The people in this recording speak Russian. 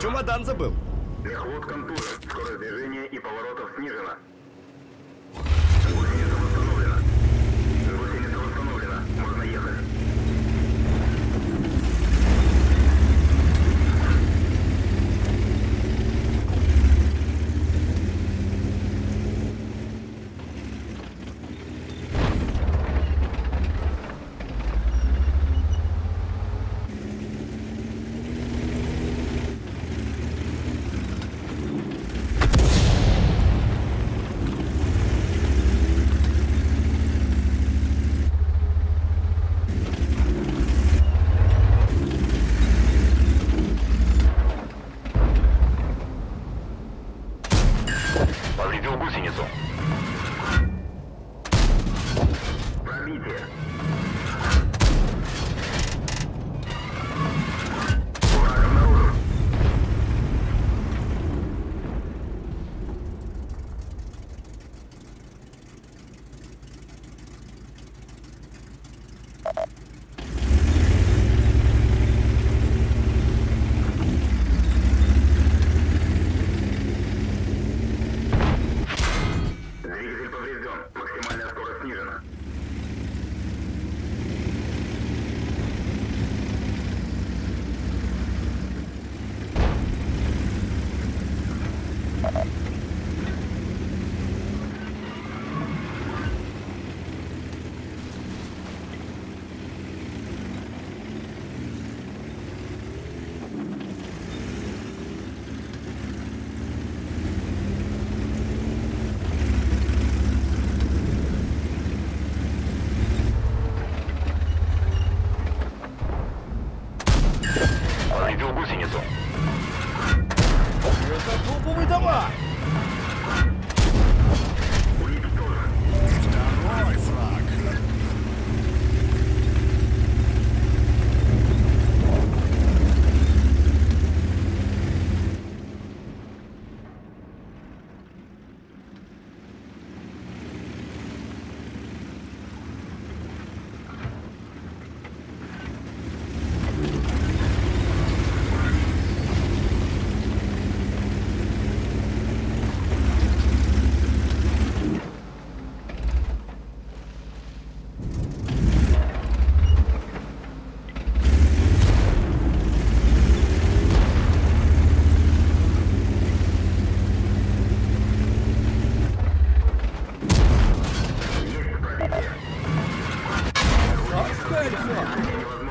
Чемодан забыл. Мехвод контужен. Скорость движения и поворотов снижена. muerto. Thank you.